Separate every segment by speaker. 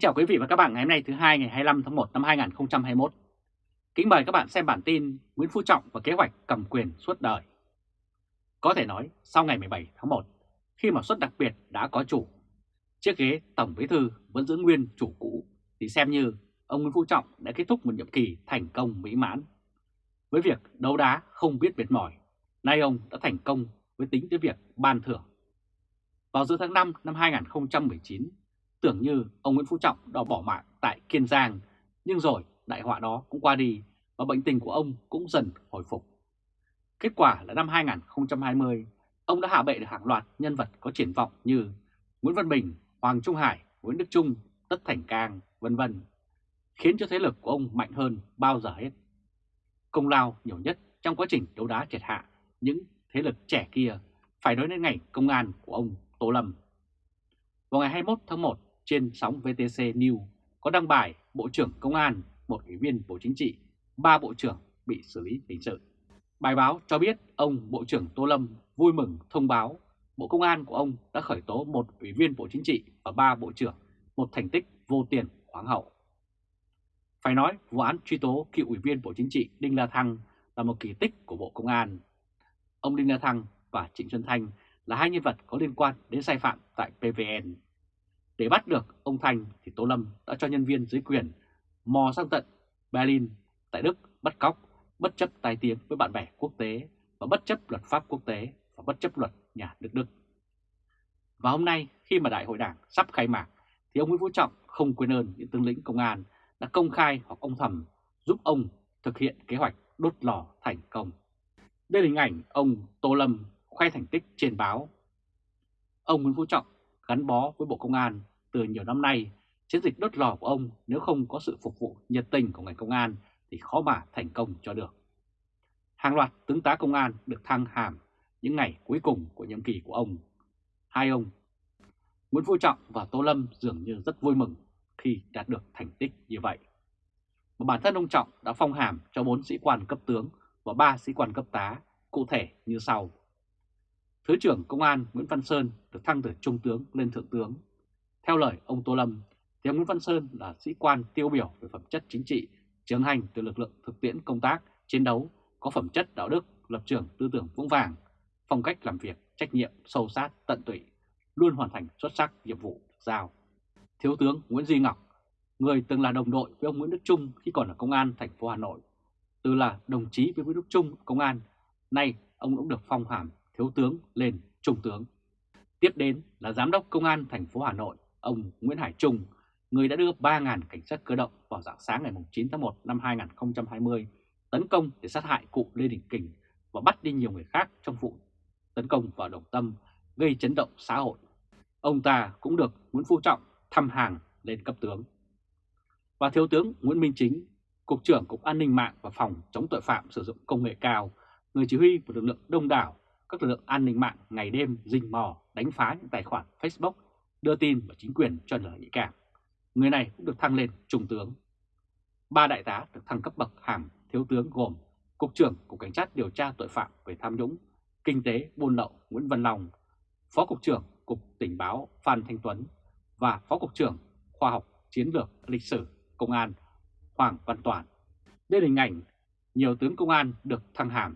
Speaker 1: Kính chào quý vị và các bạn ngày hôm nay thứ hai ngày 25 tháng 1 năm 2021. Kính mời các bạn xem bản tin Nguyễn Phú Trọng và kế hoạch cầm quyền suốt đời. Có thể nói sau ngày 17 tháng 1, khi mà suất đặc biệt đã có chủ, chiếc ghế Tổng Bí Thư vẫn giữ nguyên chủ cũ thì xem như ông Nguyễn Phú Trọng đã kết thúc một nhiệm kỳ thành công mỹ mãn. Với việc đấu đá không biết mệt mỏi, nay ông đã thành công với tính tới việc ban thưởng. Vào giữa tháng 5 năm 2019, tưởng như ông Nguyễn Phú Trọng đã bỏ mạng tại Kiên Giang, nhưng rồi đại họa đó cũng qua đi và bệnh tình của ông cũng dần hồi phục. Kết quả là năm 2020, ông đã hạ bệ được hàng loạt nhân vật có triển vọng như Nguyễn Văn Bình, Hoàng Trung Hải, Nguyễn Đức Trung, Tất Thành Cang, vân vân, khiến cho thế lực của ông mạnh hơn bao giờ hết. Công lao nhiều nhất trong quá trình đấu đá triệt hạ những thế lực trẻ kia phải nói đến ngành công an của ông Tô Lâm. Vào ngày 21 tháng 1, trên sóng VTC News có đăng bài Bộ trưởng Công an, một ủy viên Bộ Chính trị, ba bộ trưởng bị xử lý hình sự. Bài báo cho biết ông Bộ trưởng Tô Lâm vui mừng thông báo Bộ Công an của ông đã khởi tố một ủy viên Bộ Chính trị và ba bộ trưởng, một thành tích vô tiền khoáng hậu. Phải nói vụ án truy tố cựu ủy viên Bộ Chính trị Đinh La Thăng là một kỳ tích của Bộ Công an. Ông Đinh La Thăng và Trịnh Xuân Thanh là hai nhân vật có liên quan đến sai phạm tại PVN. Để bắt được ông Thành thì Tô Lâm đã cho nhân viên dưới quyền mò sang tận Berlin tại Đức bắt cóc, bất chấp tai tiếng với bạn bè quốc tế và bất chấp luật pháp quốc tế và bất chấp luật nhà nước Đức. Và hôm nay khi mà đại hội đảng sắp khai mạc thì ông Nguyễn Phú Trọng không quên ơn những tướng lĩnh công an đã công khai hoặc ông thầm giúp ông thực hiện kế hoạch đốt lò thành công. Đây là hình ảnh ông Tô Lâm khoe thành tích trên báo. Ông Nguyễn Phú Trọng gắn bó với Bộ Công an từ nhiều năm nay, chiến dịch đốt lò của ông nếu không có sự phục vụ nhiệt tình của ngành công an thì khó mà thành công cho được. Hàng loạt tướng tá công an được thăng hàm những ngày cuối cùng của nhiệm kỳ của ông. Hai ông, Nguyễn Phú Trọng và Tô Lâm dường như rất vui mừng khi đạt được thành tích như vậy. Và bản thân ông Trọng đã phong hàm cho 4 sĩ quan cấp tướng và 3 sĩ quan cấp tá, cụ thể như sau. Thứ trưởng Công an Nguyễn Văn Sơn được thăng từ Trung tướng lên Thượng tướng. Theo lời ông Tô Lâm, thì ông Nguyễn Văn Sơn là sĩ quan tiêu biểu về phẩm chất chính trị, trưởng hành từ lực lượng thực tiễn công tác, chiến đấu, có phẩm chất đạo đức, lập trường tư tưởng vững vàng, phong cách làm việc, trách nhiệm, sâu sát, tận tụy, luôn hoàn thành xuất sắc nhiệm vụ được giao. Thiếu tướng Nguyễn Duy Ngọc, người từng là đồng đội với ông Nguyễn Đức Trung khi còn ở công an thành phố Hà Nội, từ là đồng chí với Nguyễn Đức Trung công an, nay ông cũng được phong hàm thiếu tướng lên trung tướng. Tiếp đến là giám đốc công an thành phố Hà Nội, ông Nguyễn Hải Trung, người đã đưa 3.000 cảnh sát cơ động vào dạng sáng ngày 9 tháng 1 năm 2020 tấn công để sát hại cụ Lê Đình Kình và bắt đi nhiều người khác trong vụ tấn công vào Đồng Tâm gây chấn động xã hội. Ông ta cũng được Nguyễn Phú Trọng thăm hàng lên cấp tướng. Và Thiếu tướng Nguyễn Minh Chính, Cục trưởng Cục An ninh mạng và Phòng chống tội phạm sử dụng công nghệ cao, người chỉ huy một lực lượng đông đảo, các lực lượng an ninh mạng ngày đêm rình mò đánh phá những tài khoản Facebook đưa tin và chính quyền cho lời nhạy cảm. Người này cũng được thăng lên trung tướng. Ba đại tá được thăng cấp bậc hàm thiếu tướng gồm Cục trưởng Cục Cảnh sát điều tra tội phạm về tham nhũng, kinh tế buôn lậu Nguyễn Văn Long, Phó Cục trưởng Cục Tình báo Phan Thanh Tuấn và Phó Cục trưởng Khoa học Chiến lược Lịch sử Công an Hoàng Văn Toàn. Đây là hình ảnh nhiều tướng công an được thăng hàm.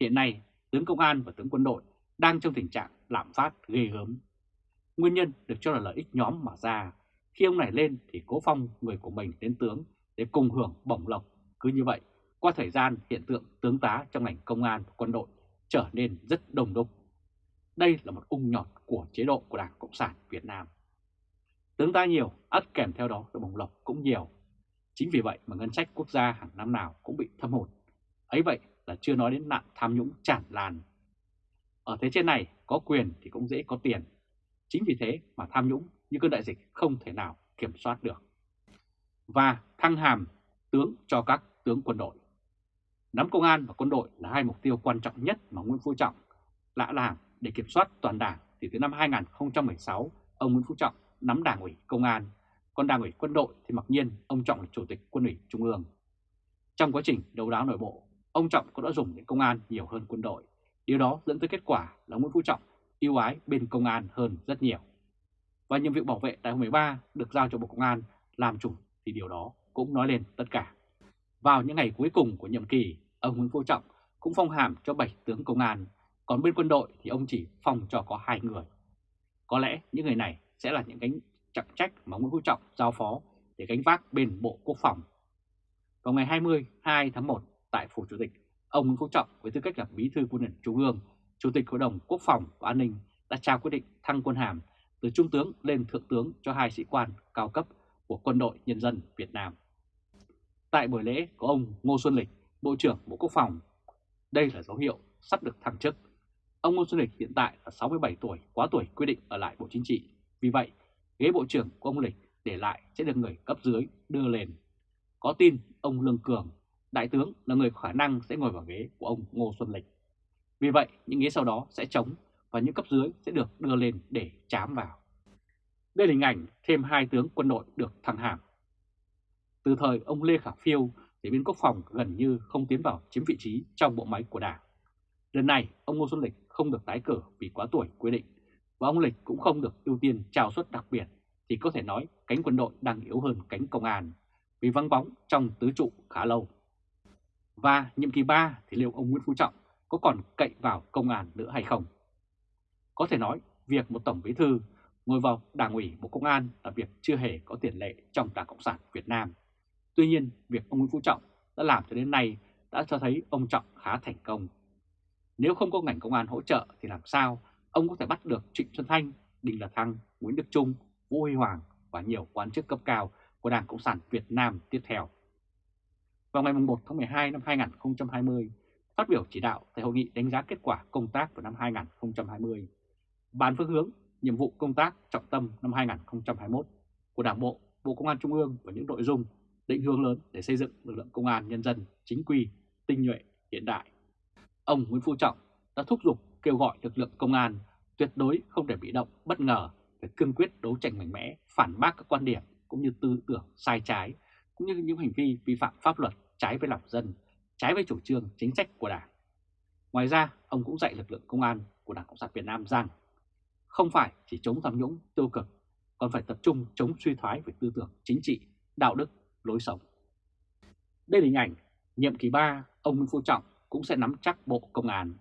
Speaker 1: Hiện nay, tướng công an và tướng quân đội đang trong tình trạng lạm phát ghê gớm. Nguyên nhân được cho là lợi ích nhóm mà ra. Khi ông này lên thì cố phong người của mình đến tướng để cùng hưởng bổng lộc. Cứ như vậy, qua thời gian hiện tượng tướng tá trong ngành công an và quân đội trở nên rất đồng đúc. Đây là một ung nhọt của chế độ của Đảng Cộng sản Việt Nam. Tướng ta nhiều, ắt kèm theo đó là bổng lộc cũng nhiều. Chính vì vậy mà ngân sách quốc gia hàng năm nào cũng bị thâm hụt. Ấy vậy là chưa nói đến nạn tham nhũng tràn lan. Ở thế trên này có quyền thì cũng dễ có tiền. Chính vì thế mà tham nhũng như cơn đại dịch không thể nào kiểm soát được. Và thăng hàm tướng cho các tướng quân đội. Nắm công an và quân đội là hai mục tiêu quan trọng nhất mà Nguyễn Phú Trọng lạ làm để kiểm soát toàn đảng thì từ năm 2016 ông Nguyễn Phú Trọng nắm đảng ủy công an, còn đảng ủy quân đội thì mặc nhiên ông Trọng là chủ tịch quân ủy trung ương. Trong quá trình đấu đá nội bộ, ông Trọng cũng đã dùng đến công an nhiều hơn quân đội. Điều đó dẫn tới kết quả là Nguyễn Phú Trọng yêu ái bên công an hơn rất nhiều. và nhiệm vụ bảo vệ đại hội 13 được giao cho Bộ Công an làm chủ thì điều đó cũng nói lên tất cả. Vào những ngày cuối cùng của nhiệm kỳ, ông Nguyễn Phú Trọng cũng phong hàm cho 7 tướng công an, còn bên quân đội thì ông chỉ phong cho có hai người. Có lẽ những người này sẽ là những cánh trọng trách mà Nguyễn Phú Trọng giao phó để gánh vác bên Bộ Quốc phòng. Vào ngày 22 tháng 1 tại Phủ Chủ tịch, ông Nguyễn Phú Trọng với tư cách là Bí thư Quân ủy Trung ương, Chủ tịch Hội đồng Quốc phòng và An ninh đã trao quyết định thăng quân hàm từ Trung tướng lên Thượng tướng cho hai sĩ quan cao cấp của Quân đội Nhân dân Việt Nam. Tại buổi lễ có ông Ngô Xuân Lịch, Bộ trưởng Bộ Quốc phòng. Đây là dấu hiệu sắp được thăng chức. Ông Ngô Xuân Lịch hiện tại là 67 tuổi, quá tuổi quy định ở lại Bộ Chính trị. Vì vậy, ghế Bộ trưởng của ông Lịch để lại sẽ được người cấp dưới đưa lên. Có tin ông Lương Cường, đại tướng là người có khả năng sẽ ngồi vào ghế của ông Ngô Xuân Lịch. Vì vậy, những ghế sau đó sẽ trống và những cấp dưới sẽ được đưa lên để chám vào. Đây là hình ảnh thêm hai tướng quân đội được thăng hàm. Từ thời ông Lê Khả Phiêu, thì bên quốc phòng gần như không tiến vào chiếm vị trí trong bộ máy của đảng. Lần này, ông Ngô Xuân Lịch không được tái cử vì quá tuổi quy định, và ông Lịch cũng không được ưu tiên trao suất đặc biệt, thì có thể nói cánh quân đội đang yếu hơn cánh công an, vì vắng bóng trong tứ trụ khá lâu. Và nhiệm kỳ 3 thì liệu ông Nguyễn Phú Trọng có còn cậy vào công an nữa hay không? Có thể nói, việc một Tổng Bí Thư ngồi vào Đảng ủy Bộ Công an là việc chưa hề có tiền lệ trong Đảng Cộng sản Việt Nam. Tuy nhiên, việc ông Nguyễn Phú Trọng đã làm cho đến nay đã cho thấy ông Trọng khá thành công. Nếu không có ngành công an hỗ trợ thì làm sao ông có thể bắt được Trịnh Xuân Thanh, Đinh La Thăng, Nguyễn Đức Trung, Vũ Huy Hoàng và nhiều quan chức cấp cao của Đảng Cộng sản Việt Nam tiếp theo. Vào ngày 1 tháng 12 năm 2020, phát biểu chỉ đạo tại hội nghị đánh giá kết quả công tác của năm 2020, bàn phương hướng, nhiệm vụ công tác trọng tâm năm 2021 của Đảng Bộ, Bộ Công an Trung ương và những nội dung định hướng lớn để xây dựng lực lượng công an nhân dân chính quy, tinh nhuệ, hiện đại. Ông Nguyễn Phú Trọng đã thúc giục kêu gọi lực lượng công an tuyệt đối không để bị động, bất ngờ, phải cương quyết đấu tranh mạnh mẽ, phản bác các quan điểm cũng như tư tưởng sai trái, cũng như những hành vi vi phạm pháp luật trái với lòng dân, trái với chủ trương chính sách của Đảng. Ngoài ra, ông cũng dạy lực lượng công an của Đảng Cộng sản Việt Nam rằng không phải chỉ chống tham nhũng tiêu cực, còn phải tập trung chống suy thoái về tư tưởng chính trị, đạo đức, lối sống. Đây là hình ảnh nhiệm kỳ 3, ông Nguyễn Phú Trọng cũng sẽ nắm chắc Bộ Công an.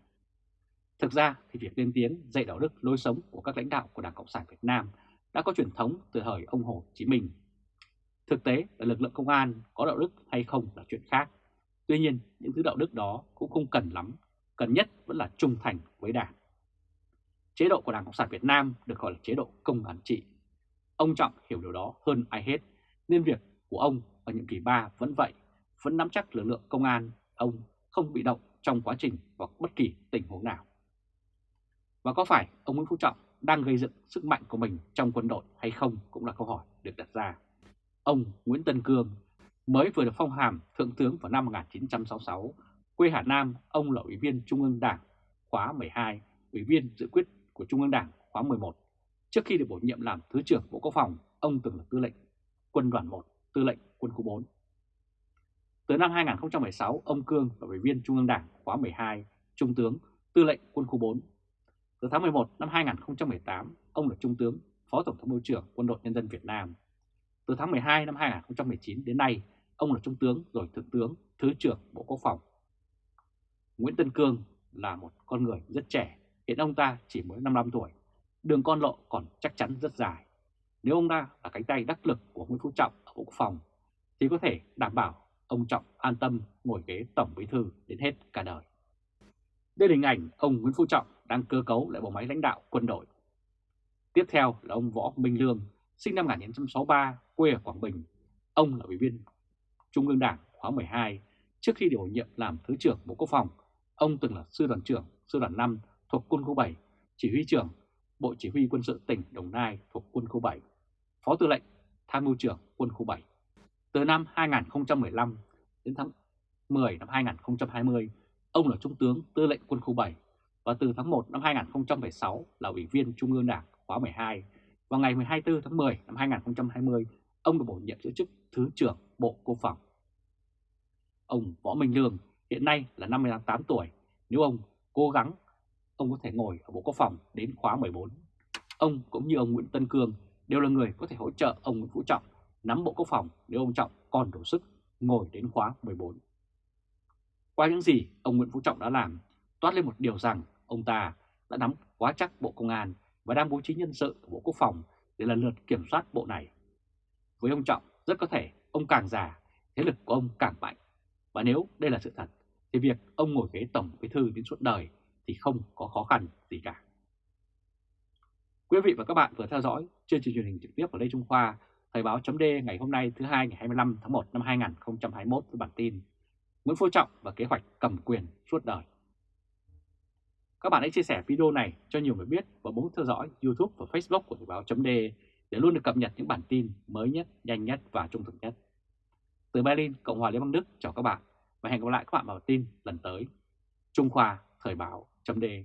Speaker 1: Thực ra thì việc lên tiếng dạy đạo đức lối sống của các lãnh đạo của Đảng Cộng sản Việt Nam đã có truyền thống từ thời ông Hồ Chí Minh. Thực tế là lực lượng công an có đạo đức hay không là chuyện khác. Tuy nhiên, những thứ đạo đức đó cũng không cần lắm, cần nhất vẫn là trung thành với Đảng. Chế độ của Đảng Cộng sản Việt Nam được gọi là chế độ công an trị. Ông Trọng hiểu điều đó hơn ai hết, nên việc của ông ở nhiệm kỳ 3 vẫn vậy, vẫn nắm chắc lực lượng công an, ông không bị động trong quá trình hoặc bất kỳ tình huống nào. Và có phải ông Nguyễn Phú Trọng đang gây dựng sức mạnh của mình trong quân đội hay không cũng là câu hỏi được đặt ra. Ông Nguyễn Tân Cương mới vừa được phong hàm Thượng tướng vào năm 1966, quê Hà Nam, ông là Ủy viên Trung ương Đảng khóa 12, Ủy viên dự quyết của Trung ương Đảng khóa 11. Trước khi được bổ nhiệm làm Thứ trưởng Bộ Quốc phòng, ông từng là tư lệnh quân đoàn 1, tư lệnh quân khu 4. Từ năm 2016, ông Cương là Ủy viên Trung ương Đảng khóa 12, Trung tướng, tư lệnh quân khu 4. Từ tháng 11 năm 2018, ông là Trung tướng, Phó Tổng thống mưu trưởng Quân đội Nhân dân Việt Nam. Từ tháng 12 năm 2019 đến nay, ông là Trung tướng rồi Thượng tướng, Thứ trưởng Bộ Quốc phòng. Nguyễn Tân Cương là một con người rất trẻ, hiện ông ta chỉ mới 55 tuổi. Đường con lộ còn chắc chắn rất dài. Nếu ông ta là cánh tay đắc lực của Nguyễn Phú Trọng ở Bộ Quốc phòng, thì có thể đảm bảo ông Trọng an tâm ngồi ghế Tổng Bí Thư đến hết cả đời. Đây là hình ảnh ông Nguyễn Phú Trọng đang cơ cấu lại bộ máy lãnh đạo quân đội. Tiếp theo là ông Võ Minh Lương, sinh năm 1963, quê ở Quảng Bình. Ông là ủy viên Trung ương Đảng khóa 12. Trước khi được bổ nhiệm làm Thứ trưởng Bộ Quốc phòng, ông từng là Sư đoàn trưởng Sư đoàn 5 thuộc Quân khu 7, Chỉ huy trưởng Bộ Chỉ huy Quân sự tỉnh Đồng Nai thuộc Quân khu 7, Phó Tư lệnh Tham mưu trưởng Quân khu 7. Từ năm 2015 đến tháng 10 năm 2020, ông là Trung tướng Tư lệnh Quân khu 7 và từ tháng 1 năm 2016 là Ủy viên Trung ương Đảng khóa 12. Vào ngày 24 tháng 10 năm 2020, ông được bổ nhiệm giữ chức Thứ trưởng Bộ Quốc phòng. Ông Võ Minh Lương hiện nay là 58 tuổi. Nếu ông cố gắng, ông có thể ngồi ở Bộ Quốc phòng đến khóa 14. Ông cũng như ông Nguyễn Tân Cương đều là người có thể hỗ trợ ông Nguyễn Phú Trọng nắm Bộ Quốc phòng nếu ông Trọng còn đủ sức ngồi đến khóa 14. Qua những gì ông Nguyễn Phú Trọng đã làm, toát lên một điều rằng ông ta đã nắm quá chắc Bộ Công an và đang bố trí nhân sự của Bộ Quốc phòng để lần lượt kiểm soát bộ này. Với ông Trọng, rất có thể ông càng già, thế lực của ông càng mạnh. Và nếu đây là sự thật, thì việc ông ngồi ghế Tổng Bí Thư đến suốt đời thì không có khó khăn gì cả. Quý vị và các bạn vừa theo dõi chương trình truyền hình trực tiếp của Lê Trung Khoa, Thời báo chấm ngày hôm nay thứ hai ngày 25 tháng 1 năm 2021 với bản tin Nguyễn Phú Trọng và kế hoạch cầm quyền suốt đời. Các bạn hãy chia sẻ video này cho nhiều người biết và bấm theo dõi YouTube và Facebook của Thời Báo .de để luôn được cập nhật những bản tin mới nhất, nhanh nhất và trung thực nhất. Từ Berlin, Cộng hòa Liên bang Đức chào các bạn và hẹn gặp lại các bạn vào tin lần tới. Trung Khoa Thời Báo .de.